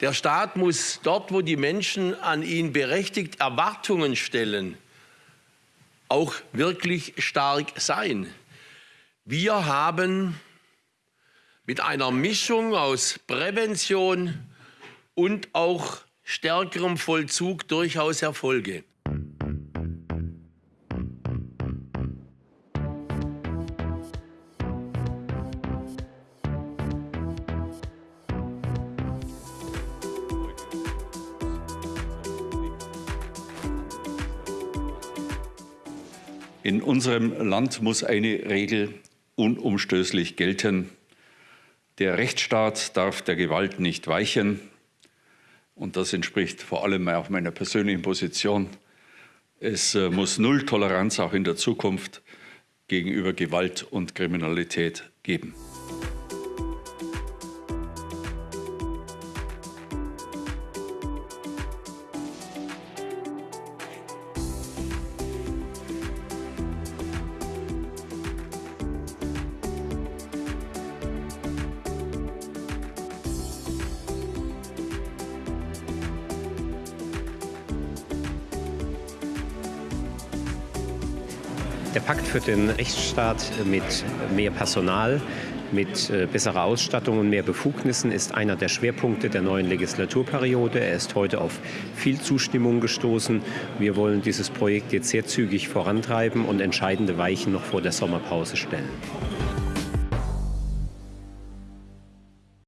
Der Staat muss dort, wo die Menschen an ihn berechtigt Erwartungen stellen, auch wirklich stark sein. Wir haben mit einer Mischung aus Prävention und auch stärkerem Vollzug durchaus Erfolge. In unserem Land muss eine Regel unumstößlich gelten. Der Rechtsstaat darf der Gewalt nicht weichen. Und das entspricht vor allem auch meiner persönlichen Position. Es äh, muss Null Toleranz auch in der Zukunft gegenüber Gewalt und Kriminalität geben. Der Pakt für den Rechtsstaat mit mehr Personal, mit äh, besserer Ausstattung und mehr Befugnissen ist einer der Schwerpunkte der neuen Legislaturperiode. Er ist heute auf viel Zustimmung gestoßen. Wir wollen dieses Projekt jetzt sehr zügig vorantreiben und entscheidende Weichen noch vor der Sommerpause stellen.